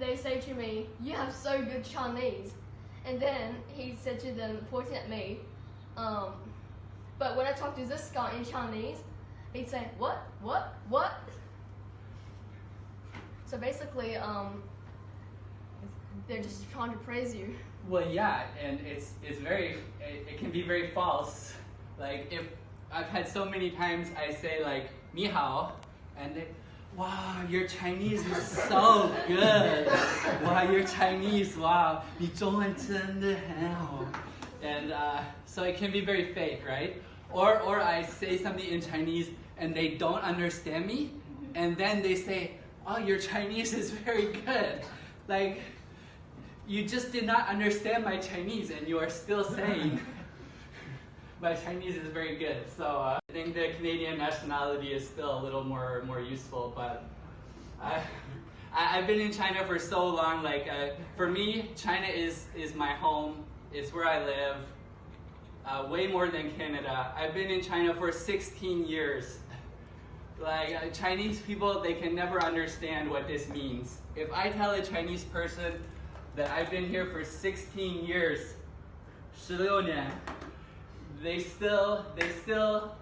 They say to me, "You have so good Chinese," and then he said to them, pointing at me, um, "But when I talk to this guy in Chinese, he'd say, "What? What? What?" So basically, um, they're just trying to praise you. Well, yeah, and it's it's very it, it can be very false. Like if I've had so many times I say like "ni hao," and wow, your Chinese is so good. wow, your Chinese, wow, 你中文真的很好. And uh, so it can be very fake, right? Or or I say something in Chinese and they don't understand me, and then they say, oh, your Chinese is very good. Like you just did not understand my Chinese and you are still saying my Chinese is very good. So uh, I think the Canadian nationality is still a little more more useful. But I, I have been in China for so long. Like uh, for me, China is is my home. It's where I live. Uh, way more than Canada. I've been in China for 16 years. Like uh, Chinese people, they can never understand what this means. If I tell a Chinese person that I've been here for 16 years, 16年, they still they still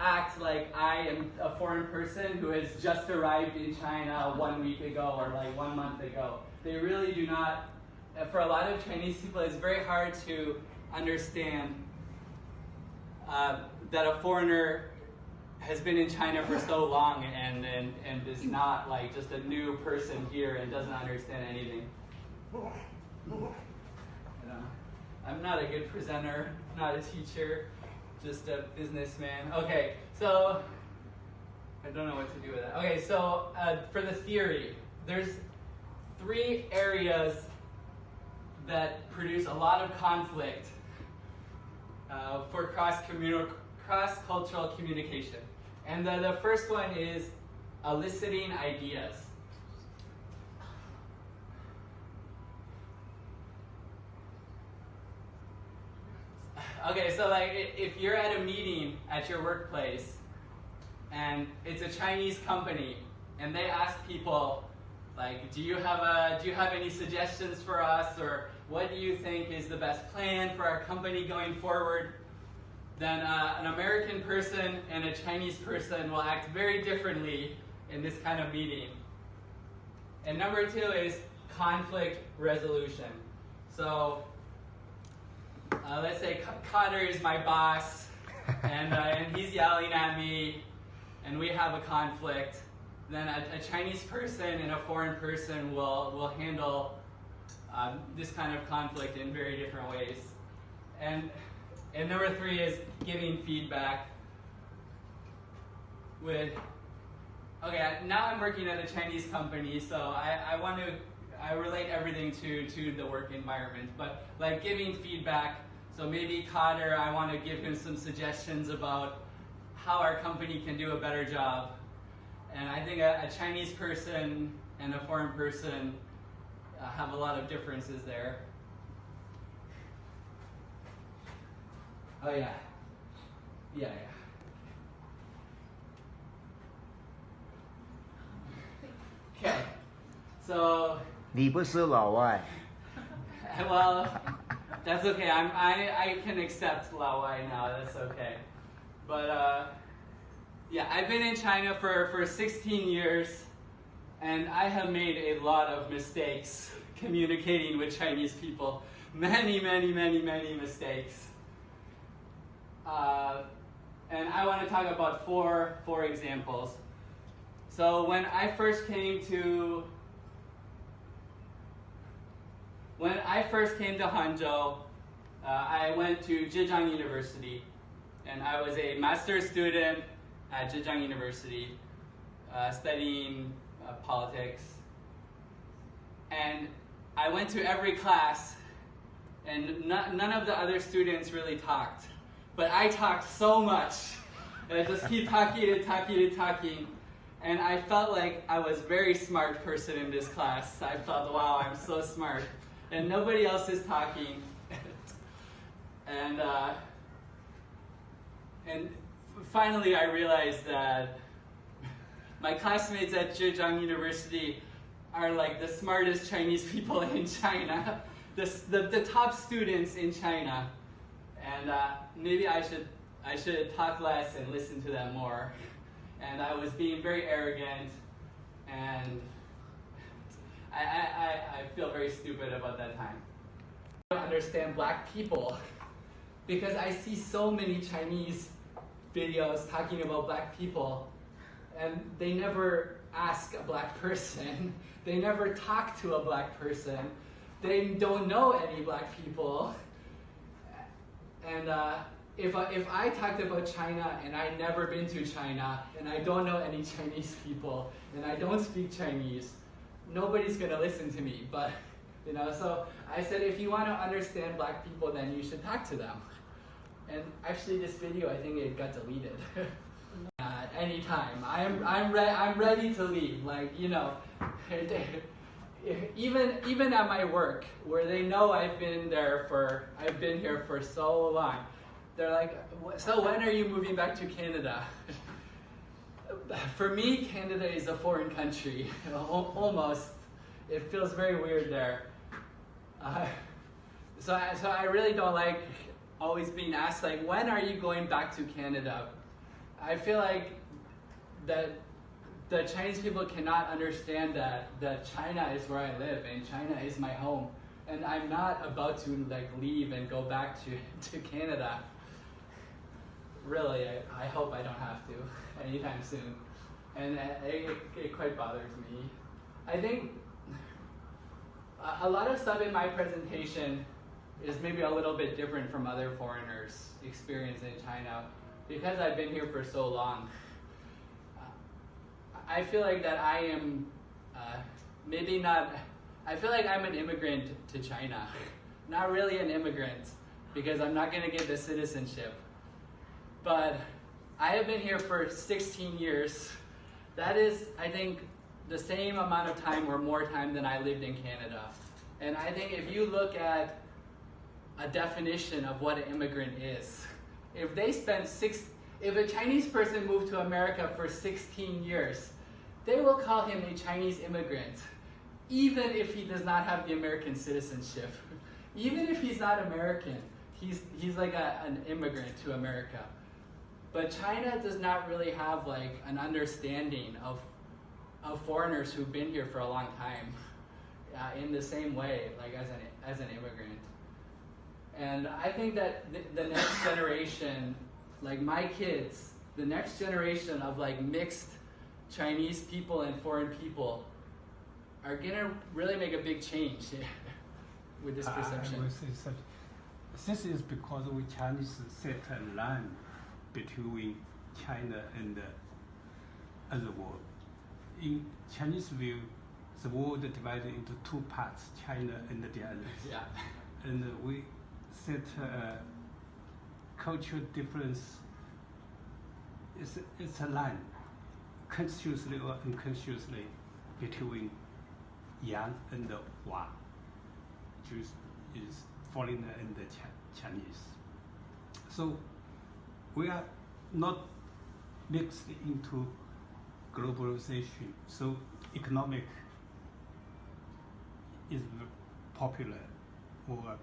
act like I am a foreign person who has just arrived in China one week ago or like one month ago. They really do not. For a lot of Chinese people, it's very hard to understand uh, that a foreigner has been in China for so long and, and, and is not like just a new person here and doesn't understand anything. I'm not a good presenter, not a teacher, just a businessman. Okay, so I don't know what to do with that. Okay, so uh, for the theory, there's three areas that produce a lot of conflict uh, for cross-communal, cross-cultural communication. And the, the first one is eliciting ideas. Okay, so like if you're at a meeting at your workplace and it's a Chinese company and they ask people like, do you have a, do you have any suggestions for us or what do you think is the best plan for our company going forward? Then uh, an American person and a Chinese person will act very differently in this kind of meeting. And number two is conflict resolution. So uh, let's say Cutter is my boss, and, uh, and he's yelling at me, and we have a conflict. Then a, a Chinese person and a foreign person will, will handle um, this kind of conflict in very different ways. And, and number three is giving feedback with, okay, now I'm working at a Chinese company, so I, I want to, I relate everything to, to the work environment, but like giving feedback so maybe Cotter, I want to give him some suggestions about how our company can do a better job. And I think a, a Chinese person and a foreign person uh, have a lot of differences there. Oh yeah. Yeah, yeah. Okay. So 你不是老外。 well, that's okay. I'm, I, I can accept Lao Wai now. That's okay. But uh, yeah, I've been in China for, for 16 years, and I have made a lot of mistakes communicating with Chinese people. Many, many, many, many mistakes. Uh, and I want to talk about four, four examples. So when I first came to when I first came to Hangzhou, uh, I went to Zhejiang University, and I was a master's student at Zhejiang University, uh, studying uh, politics. And I went to every class, and no- none of the other students really talked. But I talked so much. I just keep talking and talking and talking. And I felt like I was a very smart person in this class. I thought, wow, I'm so smart and nobody else is talking. and uh, and finally, I realized that my classmates at Zhejiang University are like the smartest Chinese people in China, the, the, the top students in China. And uh, maybe I should, I should talk less and listen to them more. And I was being very arrogant, and I, I, I, I feel very stupid about that time. I don't understand black people because I see so many Chinese videos talking about black people, and they never ask a black person. They never talk to a black person. They don't know any black people. And uh, if, I, if I talked about China and I've never been to China and I don't know any Chinese people and I don't speak Chinese, nobody's gonna listen to me. But you know, so I said if you want to understand black people, then you should talk to them. And actually, this video I think it got deleted. At any time, I'm I'm re- I'm ready to leave. Like you know, even even at my work where they know I've been there for I've been here for so long, they're like, so when are you moving back to Canada? For me, Canada is a foreign country, almost. It feels very weird there. Uh, so, I, so I really don't like always being asked like, when are you going back to Canada? I feel like that the Chinese people cannot understand that that China is where I live and China is my home, and I'm not about to like leave and go back to to Canada. Really, I, I hope I don't have to anytime soon, and it, it, it quite bothers me. I think a lot of stuff in my presentation is maybe a little bit different from other foreigners' experience in China because I've been here for so long. I feel like that I am uh, maybe not. I feel like I'm an immigrant to China, not really an immigrant because I'm not going to get the citizenship. But I have been here for 16 years. That is, I think, the same amount of time or more time than I lived in Canada. And I think if you look at a definition of what an immigrant is, if they spend six, if a Chinese person moved to America for 16 years, they will call him a Chinese immigrant, even if he does not have the American citizenship. even if he's not American, he's, he's like a, an immigrant to America. But China does not really have like an understanding of of foreigners who've been here for a long time uh, in the same way, like as an, as an immigrant. And I think that the, the next generation, like my kids, the next generation of like mixed Chinese people and foreign people are gonna really make a big change with this perception. I, I will say such. This is because we Chinese set a line between China and the other world in Chinese view, the world divided into two parts, China and the others. Yeah. And we set a cultural difference. It's, it's a line, consciously or unconsciously, between Yang and the Wa, Jews is foreigner and the Ch- Chinese. So we are not mixed into globalization. So economic is popular or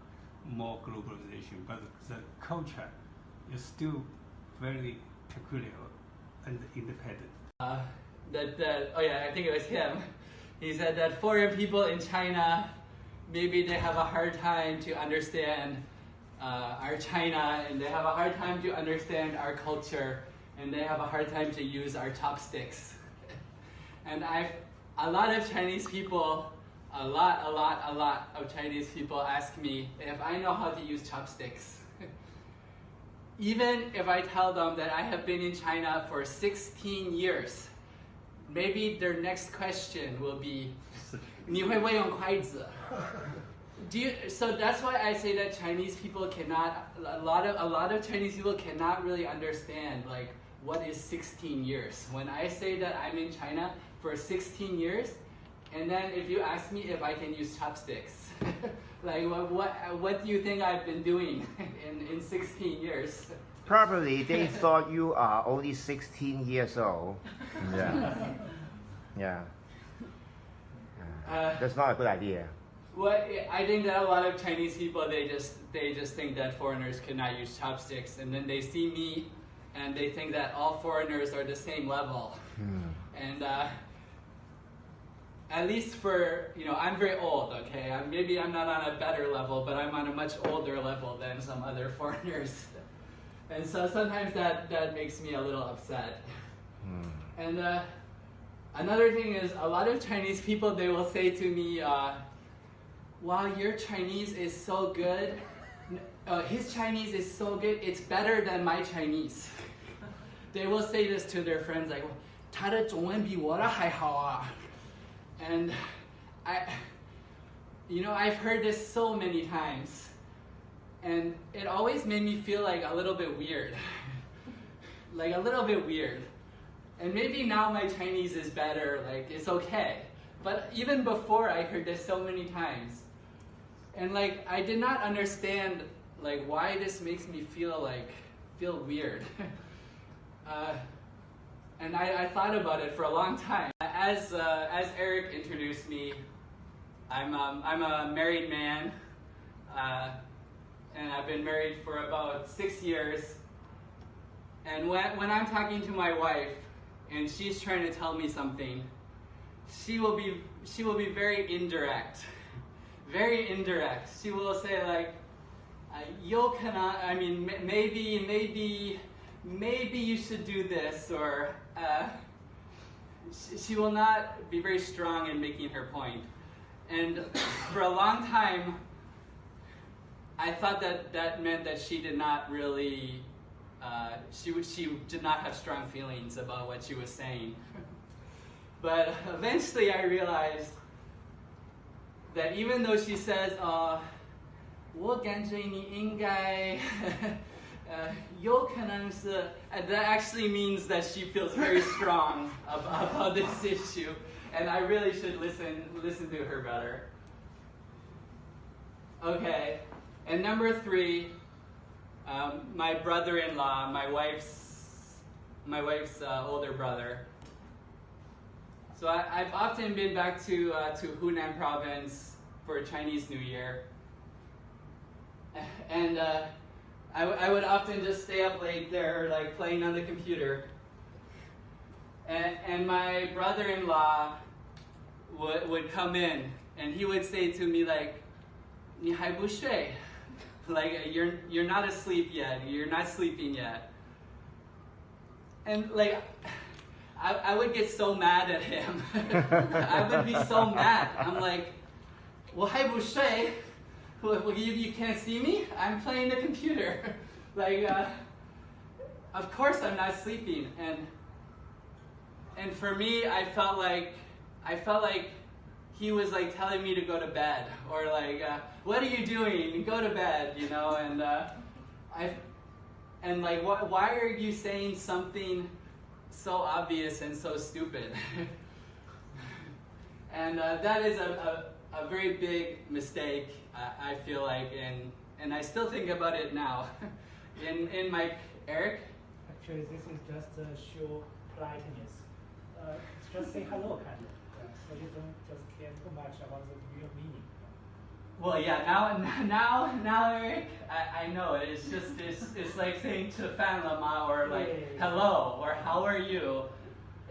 more globalization, but the culture is still very peculiar and independent. Uh, that, that, oh yeah, I think it was him. He said that foreign people in China, maybe they have a hard time to understand uh, our China and they have a hard time to understand our culture and they have a hard time to use our chopsticks. And I've, a lot of Chinese people, a lot, a lot, a lot of Chinese people ask me if I know how to use chopsticks. Even if I tell them that I have been in China for 16 years, maybe their next question will be, 你会不会用筷子? Do you, so that's why I say that Chinese people cannot a lot of a lot of Chinese people cannot really understand like what is 16 years. When I say that I'm in China, for 16 years, and then if you ask me if I can use chopsticks, like what, what, what do you think I've been doing in, in 16 years? Probably they thought you are only 16 years old. Yeah. Yeah. Uh, That's not a good idea. What I think that a lot of Chinese people they just they just think that foreigners cannot use chopsticks, and then they see me, and they think that all foreigners are the same level. Hmm. And uh, at least for you know, I'm very old. Okay, I'm, maybe I'm not on a better level, but I'm on a much older level than some other foreigners. And so sometimes that that makes me a little upset. Hmm. And uh, another thing is, a lot of Chinese people they will say to me, uh, "Wow, your Chinese is so good. N- Uh, his Chinese is so good. It's better than my Chinese." they will say this to their friends, like, 他的中文比我的还好啊. And I, you know, I've heard this so many times, and it always made me feel like a little bit weird, like a little bit weird. And maybe now my Chinese is better, like it's okay. But even before I heard this so many times. and like I did not understand like why this makes me feel like feel weird. uh, and I, I thought about it for a long time. As uh, as Eric introduced me, I'm um, I'm a married man, uh, and I've been married for about six years. And when when I'm talking to my wife, and she's trying to tell me something, she will be she will be very indirect, very indirect. She will say like, uh, "You cannot." I mean, maybe maybe maybe you should do this, or uh, she, she will not be very strong in making her point. And for a long time, I thought that that meant that she did not really, uh, she, she did not have strong feelings about what she was saying. but eventually I realized that even though she says, uh, 我感觉你应该，呃，有可能是, uh, that actually means that she feels very strong about, about this issue, and I really should listen listen to her better. Okay, and number three, um, my brother-in-law, my wife's my wife's uh, older brother. So I, I've often been back to uh, to Hunan province for Chinese New Year, and uh, I, w- I would often just stay up late there, like playing on the computer. And, and my brother-in-law would, would come in, and he would say to me like, 你还不睡? Like you're you're not asleep yet. You're not sleeping yet. And like, I, I would get so mad at him. I would be so mad. I'm like, well, hey, Boucher, well, you, you can't see me? I'm playing the computer. like, uh, of course I'm not sleeping. And, and for me, I felt like, I felt like he was like telling me to go to bed or like, uh, what are you doing? Go to bed, you know? And uh, I, and like, wh why are you saying something so obvious and so stupid? and uh, that is a, a, a very big mistake, I, I feel like, and, and I still think about it now. in, in my, Eric? Actually, this is just a show politeness. Uh, just say hello, kind of. Yeah, so you don't just care too much about the real meaning. Well, yeah, now, now, now, Eric, I, I know it. It's just, it's, it's like saying to Fan Lama or like, Yeah, yeah, yeah. hello, or how are you?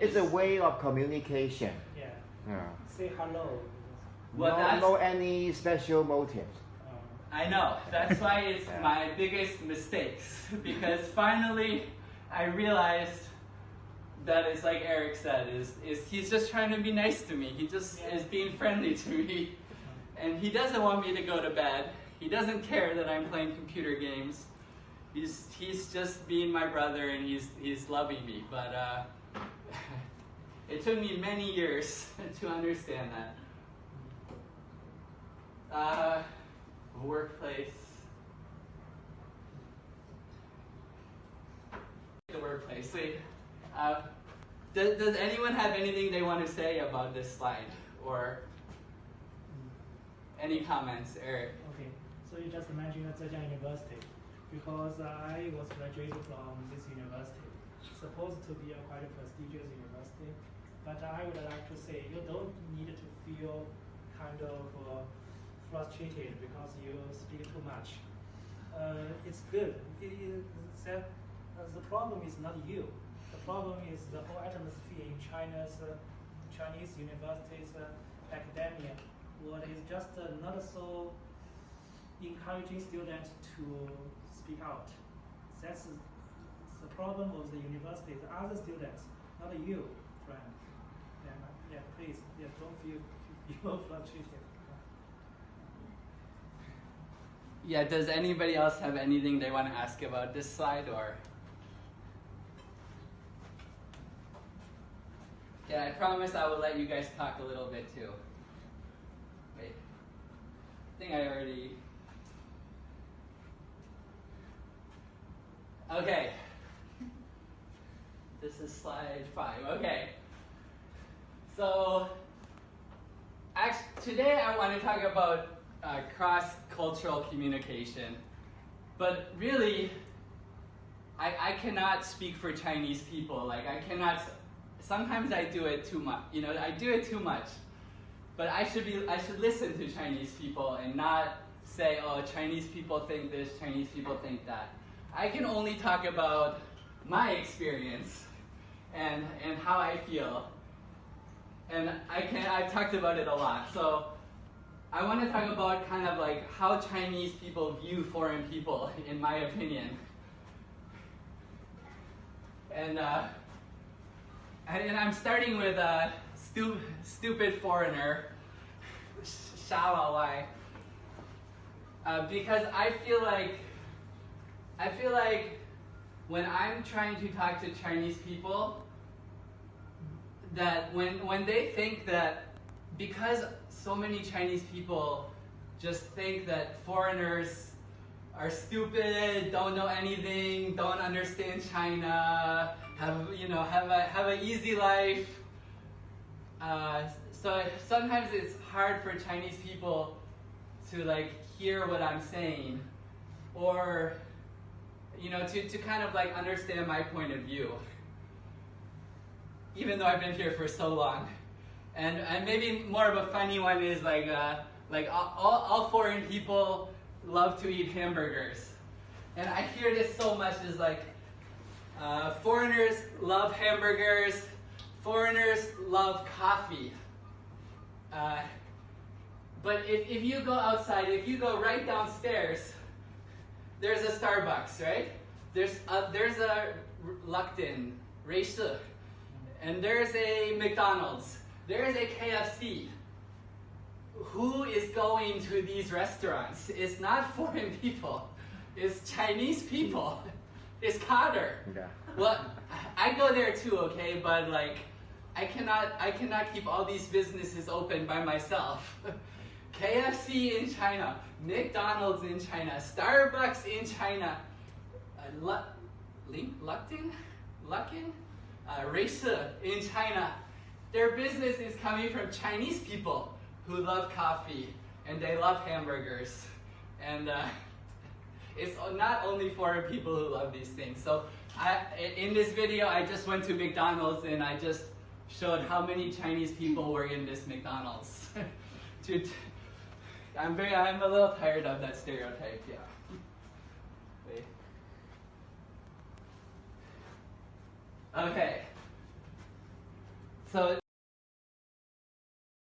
It's a way of communication. Yeah, Yeah. say hello. Well, no, no any special motives. Um, I know. That's why it's Yeah. my biggest mistakes. Because finally, I realized that it's like Eric said, is, is he's just trying to be nice to me. He just Yeah. is being friendly to me. And he doesn't want me to go to bed. He doesn't care that I'm playing computer games. He's, he's just being my brother and he's, he's loving me. But uh, it took me many years to understand that. Uh, workplace. The workplace. Wait. Uh, does, does anyone have anything they want to say about this slide? Or any comments, Eric? okay, so you just mentioned Zhejiang University. Because I was graduated from this university. Supposed to be a quite prestigious university. But I would like to say you don't need to feel kind of uh, frustrated because you speak too much. Uh, it's good. It, it, that, uh, the problem is not you. The problem is the whole atmosphere in China's uh, Chinese universities uh, academia. What is just not so encouraging students to speak out. That's the problem of the university. The other students, not you, friend. Yeah, yeah. Please, yeah. Don't feel you're frustrated. Yeah, does anybody else have anything they want to ask about this slide or? Yeah, I promise I will let you guys talk a little bit too. Think I already. Okay. This is slide five. Okay. So, actually, today I want to talk about uh, cross-cultural communication. But really, I, I cannot speak for Chinese people. Like I cannot. Sometimes I do it too much. You know, I do it too much. But I should be. I should listen to Chinese people and not say, "Oh, Chinese people think this. Chinese people think that." I can only talk about my experience and and how I feel. And I can. I've talked about it a lot. So. I want to talk about kind of like how Chinese people view foreign people, in my opinion. And, uh, and, and I'm starting with a stu- stupid foreigner, Sha Lao Wai, uh, because I feel like I feel like when I'm trying to talk to Chinese people, that when when they think that because so many Chinese people just think that foreigners are stupid, don't know anything, don't understand China, have you know have a have an easy life. Uh, so sometimes it's hard for Chinese people to like hear what I'm saying, or you know to, to kind of like understand my point of view. Even though I've been here for so long. And, and maybe more of a funny one is like, uh, like all, all, foreign people love to eat hamburgers. And I hear this so much is like, uh, foreigners love hamburgers, foreigners love coffee. Uh, but if, if you go outside, if you go right downstairs, there's a Starbucks, right? There's a, there's a Lukton, Ruixing, and there's a McDonald's there is a KFC. Who is going to these restaurants? It's not foreign people. It's Chinese people. It's Carter. Yeah. Well, I go there too, okay, but like I cannot I cannot keep all these businesses open by myself. KFC in China, McDonald's in China, Starbucks in China, uh, Lin, Lukton, Luckin, uh, in China, their business is coming from Chinese people who love coffee and they love hamburgers. And uh, it's not only foreign people who love these things. So I, in this video, I just went to McDonald's and I just showed how many Chinese people were in this McDonald's. to, I'm very, I'm a little tired of that stereotype. Yeah. Wait. Okay. So